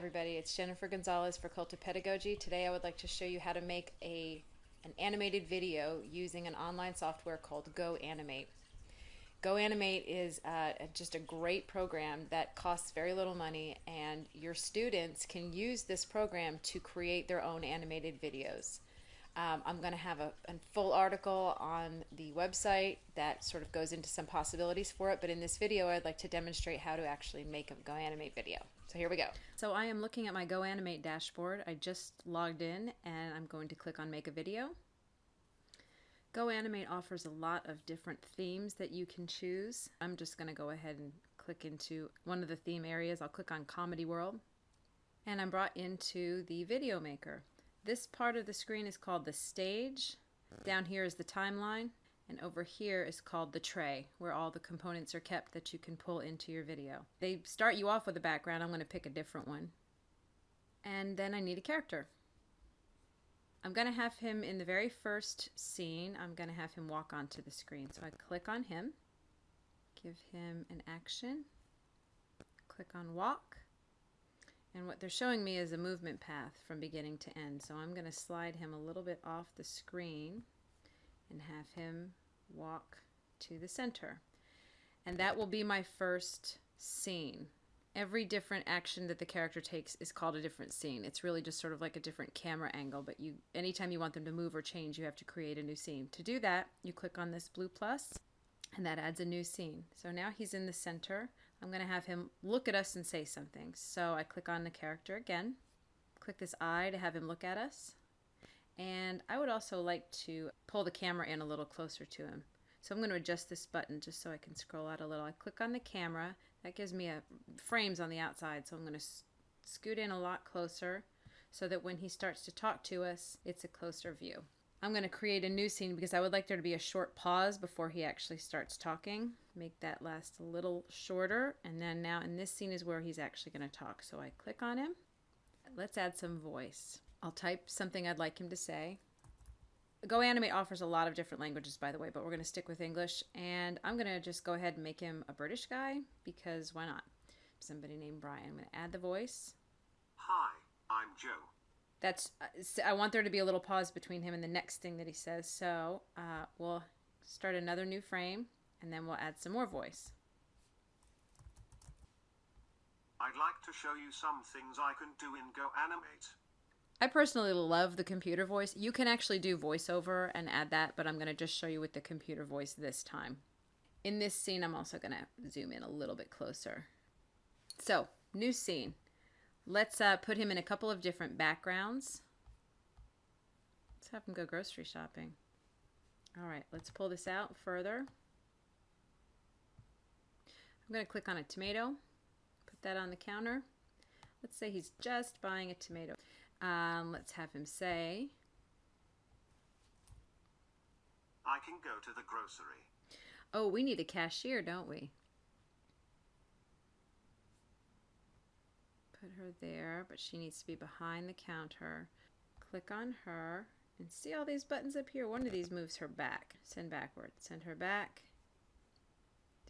everybody, it's Jennifer Gonzalez for Cult of Pedagogy. Today I would like to show you how to make a an animated video using an online software called GoAnimate. GoAnimate is uh, just a great program that costs very little money and your students can use this program to create their own animated videos. Um, I'm going to have a, a, full article on the website that sort of goes into some possibilities for it, but in this video I'd like to demonstrate how to actually make a GoAnimate video. So here we go. So I am looking at my GoAnimate dashboard. I just logged in and I'm going to click on make a video. GoAnimate offers a lot of different themes that you can choose. I'm just going to go ahead and click into one of the theme areas. I'll click on Comedy World and I'm brought into the video maker. This part of the screen is called the stage. Down here is the timeline. And over here is called the tray, where all the components are kept that you can pull into your video. They start you off with a background. I'm going to pick a different one. And then I need a character. I'm going to have him in the very first scene. I'm going to have him walk onto the screen. So I click on him, give him an action, click on walk, and what they're showing me is a movement path from beginning to end. So I'm going to slide him a little bit off the screen and have him walk to the center. And that will be my first scene. Every different action that the character takes is called a different scene. It's really just sort of like a different camera angle, but you anytime you want them to move or change, you have to create a new scene. To do that, you click on this blue plus and that adds a new scene. So now he's in the center. I'm going to have him look at us and say something. So I click on the character again, click this eye to have him look at us. And I would also like to pull the camera in a little closer to him. So I'm going to adjust this button just so I can scroll out a little. I click on the camera. That gives me a frames on the outside. So I'm going to scoot in a lot closer so that when he starts to talk to us, it's a closer view. I'm going to create a new scene because I would like there to be a short pause before he actually starts talking. Make that last a little shorter. And then now in this scene is where he's actually going to talk. So I click on him. Let's add some voice. I'll type something I'd like him to say. GoAnimate offers a lot of different languages, by the way, but we're going to stick with English. And I'm going to just go ahead and make him a British guy because why not? Somebody named Brian. I'm going to add the voice. Hi, I'm Joe that's uh, I want there to be a little pause between him and the next thing that he says. So uh, we'll start another new frame and then we'll add some more voice. I'd like to show you some things I can do in GoAnimate. I personally love the computer voice. You can actually do voiceover and add that, but I'm going to just show you with the computer voice this time. In this scene, I'm also going to zoom in a little bit closer. So, new scene. Let's uh, put him in a couple of different backgrounds. Let's have him go grocery shopping. All right, let's pull this out further. I'm going to click on a tomato, put that on the counter. Let's say he's just buying a tomato. Um, let's have him say, I can go to the grocery. Oh, we need a cashier, don't we? put her there, but she needs to be behind the counter. Click on her and see all these buttons up here. One of these moves her back. Send backward. Send her back.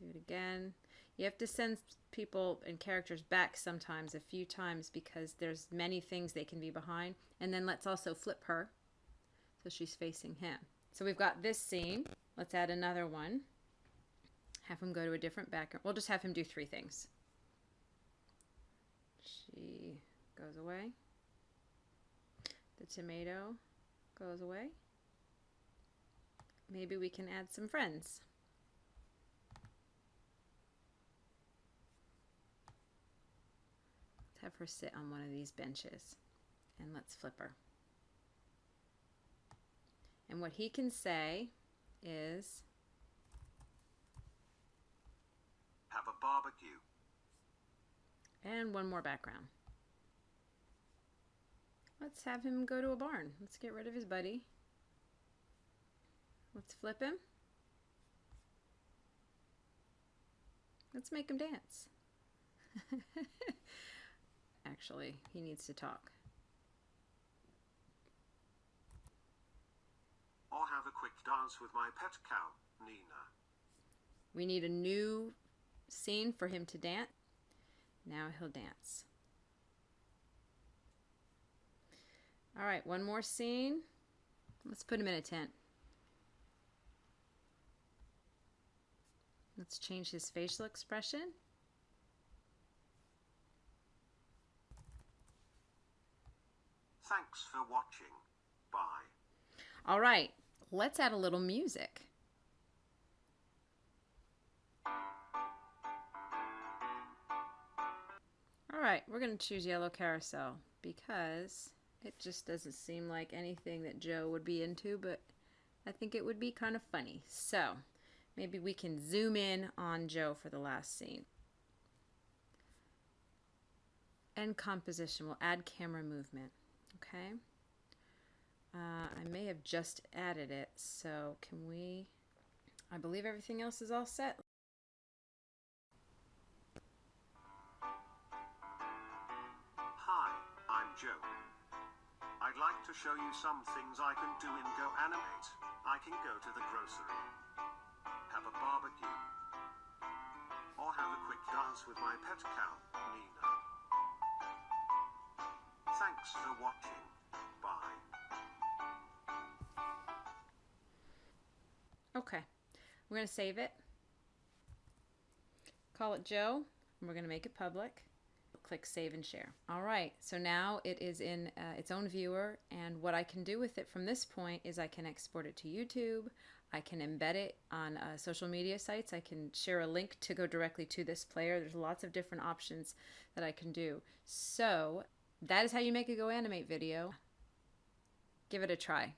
Do it again. You have to send people and characters back sometimes a few times because there's many things they can be behind. And then let's also flip her so she's facing him. So we've got this scene. Let's add another one. Have him go to a different background. We'll just have him do three things. She goes away. The tomato goes away. Maybe we can add some friends. Let's have her sit on one of these benches and let's flip her. And what he can say is, Have a barbecue. And one more background. Let's have him go to a barn. Let's get rid of his buddy. Let's flip him. Let's make him dance. Actually, he needs to talk. Or have a quick dance with my pet cow, Nina. We need a new scene for him to dance. Now he'll dance. All right, one more scene. Let's put him in a tent. Let's change his facial expression. Thanks for watching. Bye. All right, let's add a little music. All right, we're going to choose yellow carousel because it just doesn't seem like anything that Joe would be into, but I think it would be kind of funny. So maybe we can zoom in on Joe for the last scene. And composition, we'll add camera movement, okay? Uh, I may have just added it, so can we? I believe everything else is all set. Hi, I'm Joe. I'd like to show you some things I can do in Go Animate. I can go to the grocery, have a barbecue, or have a quick dance with my pet cow, Nina. Thanks for watching. Bye. Okay, we're going to save it. Call it Joe, and we're going to make it public. Click Save and Share. All right, so now it is in uh, its own viewer, and what I can do with it from this point is I can export it to YouTube. I can embed it on uh, social media sites. I can share a link to go directly to this player. There's lots of different options that I can do. So that is how you make a Go Animate video. Give it a try.